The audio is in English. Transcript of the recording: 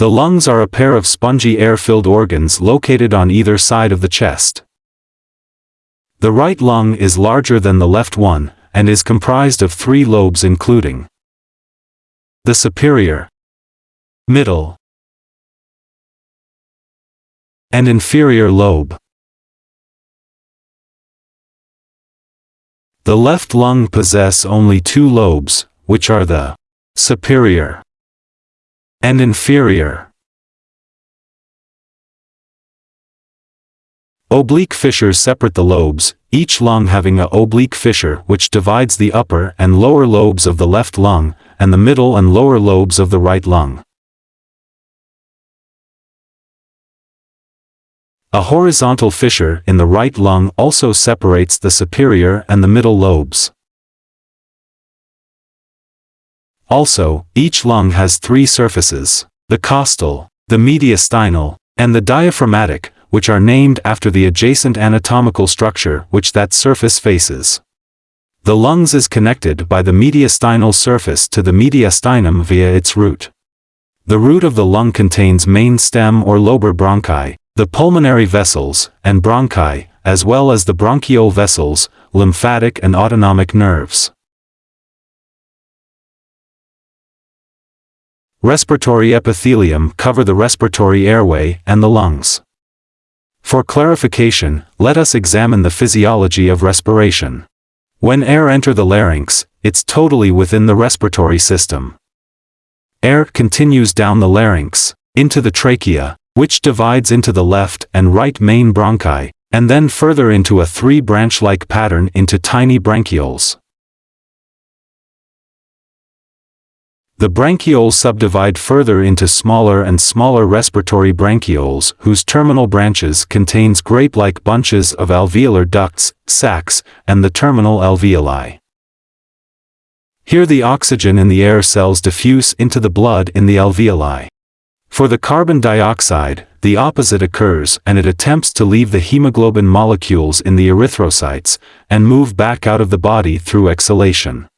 The lungs are a pair of spongy air-filled organs located on either side of the chest. The right lung is larger than the left one, and is comprised of three lobes including the superior, middle, and inferior lobe. The left lung possess only two lobes, which are the superior and inferior. Oblique fissures separate the lobes, each lung having a oblique fissure which divides the upper and lower lobes of the left lung, and the middle and lower lobes of the right lung. A horizontal fissure in the right lung also separates the superior and the middle lobes. Also, each lung has three surfaces, the costal, the mediastinal, and the diaphragmatic, which are named after the adjacent anatomical structure which that surface faces. The lungs is connected by the mediastinal surface to the mediastinum via its root. The root of the lung contains main stem or lobar bronchi, the pulmonary vessels, and bronchi, as well as the bronchial vessels, lymphatic and autonomic nerves. Respiratory epithelium cover the respiratory airway and the lungs. For clarification, let us examine the physiology of respiration. When air enter the larynx, it's totally within the respiratory system. Air continues down the larynx, into the trachea, which divides into the left and right main bronchi, and then further into a three-branch-like pattern into tiny bronchioles. The bronchioles subdivide further into smaller and smaller respiratory bronchioles whose terminal branches contains grape-like bunches of alveolar ducts, sacs, and the terminal alveoli. Here the oxygen in the air cells diffuse into the blood in the alveoli. For the carbon dioxide, the opposite occurs and it attempts to leave the hemoglobin molecules in the erythrocytes and move back out of the body through exhalation.